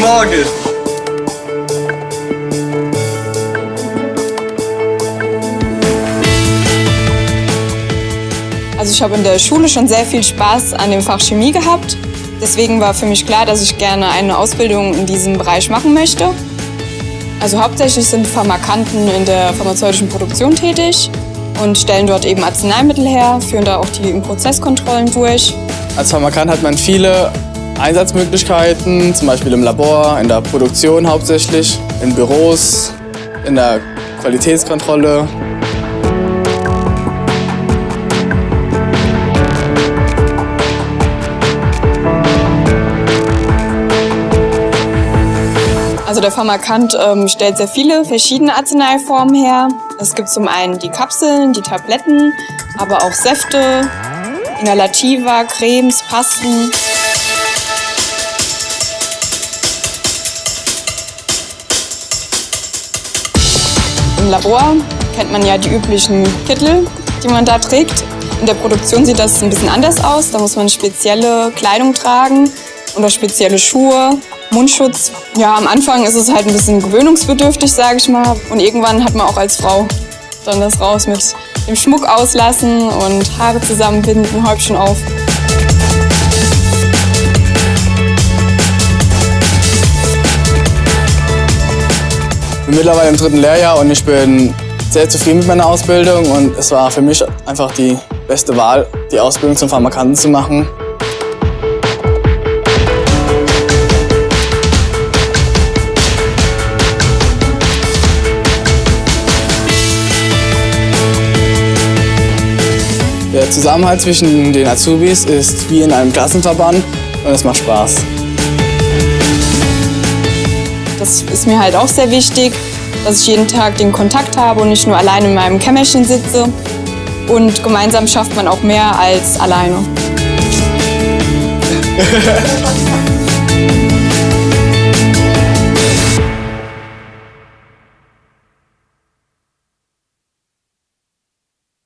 Morgen. Also ich habe in der Schule schon sehr viel Spaß an dem Fach Chemie gehabt. Deswegen war für mich klar, dass ich gerne eine Ausbildung in diesem Bereich machen möchte. Also hauptsächlich sind Pharmakanten in der pharmazeutischen Produktion tätig und stellen dort eben Arzneimittel her, führen da auch die Prozesskontrollen durch. Als Pharmakant hat man viele Einsatzmöglichkeiten, zum Beispiel im Labor, in der Produktion hauptsächlich, in Büros, in der Qualitätskontrolle. Also der Pharmakant ähm, stellt sehr viele verschiedene Arzneiformen her. Es gibt zum einen die Kapseln, die Tabletten, aber auch Säfte, Inhalativa, Cremes, Pasten. Im Labor kennt man ja die üblichen Kittel, die man da trägt. In der Produktion sieht das ein bisschen anders aus. Da muss man spezielle Kleidung tragen oder spezielle Schuhe, Mundschutz. Ja, am Anfang ist es halt ein bisschen gewöhnungsbedürftig, sage ich mal. Und irgendwann hat man auch als Frau dann das raus mit dem Schmuck auslassen und Haare zusammenbinden, Häubchen auf. Bin mittlerweile im dritten Lehrjahr und ich bin sehr zufrieden mit meiner Ausbildung und es war für mich einfach die beste Wahl, die Ausbildung zum Pharmakanten zu machen. Der Zusammenhalt zwischen den Azubis ist wie in einem Klassenverband und es macht Spaß. Das ist mir halt auch sehr wichtig, dass ich jeden Tag den Kontakt habe und nicht nur alleine in meinem Kämmerchen sitze. Und gemeinsam schafft man auch mehr als alleine.